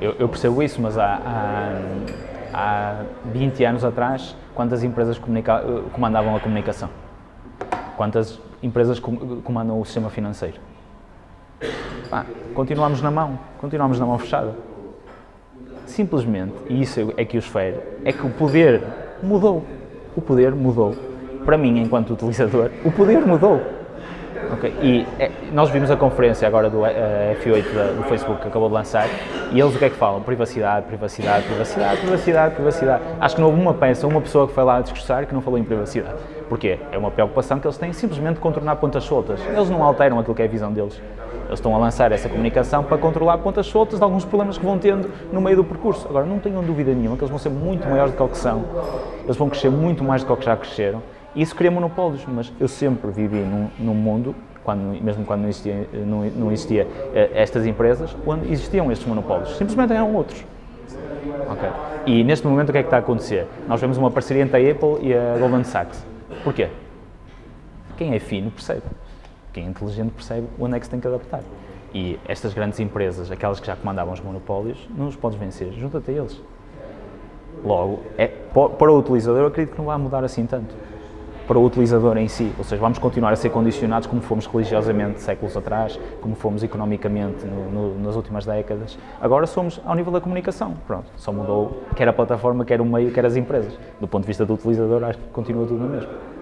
Eu, eu percebo isso, mas há, há, há 20 anos atrás, quantas empresas comandavam a comunicação? Quantas empresas comandam o sistema financeiro? Continuamos na mão, continuamos na mão fechada. Simplesmente, e isso é que os fere, é que o poder mudou. O poder mudou. Para mim, enquanto utilizador, o poder mudou. Okay. E é, nós vimos a conferência agora do uh, F8 da, do Facebook que acabou de lançar e eles o que é que falam? Privacidade, privacidade, privacidade, privacidade, privacidade. Acho que não houve uma peça, uma pessoa que foi lá a discursar que não falou em privacidade. Porquê? É uma preocupação que eles têm simplesmente de contornar pontas soltas. Eles não alteram aquilo que é a visão deles. Eles estão a lançar essa comunicação para controlar pontas soltas de alguns problemas que vão tendo no meio do percurso. Agora, não tenham dúvida nenhuma que eles vão ser muito maiores do que o que são. Eles vão crescer muito mais do que o que já cresceram. E isso cria monopólios, mas eu sempre vivi num, num mundo quando, mesmo quando não existia, não, não existia eh, estas empresas, onde existiam estes monopólios. Simplesmente eram outros. Okay. E neste momento o que é que está a acontecer? Nós vemos uma parceria entre a Apple e a Goldman Sachs. Porquê? Quem é fino percebe. Quem é inteligente percebe onde é que se tem que adaptar. E estas grandes empresas, aquelas que já comandavam os monopólios, não os podes vencer, junta-te a eles. Logo, é, para o utilizador, eu acredito que não vai mudar assim tanto para o utilizador em si, ou seja, vamos continuar a ser condicionados como fomos religiosamente séculos atrás, como fomos economicamente no, no, nas últimas décadas. Agora somos ao nível da comunicação, pronto, só mudou quer a plataforma, quer o meio, quer as empresas. Do ponto de vista do utilizador, acho que continua tudo o mesma.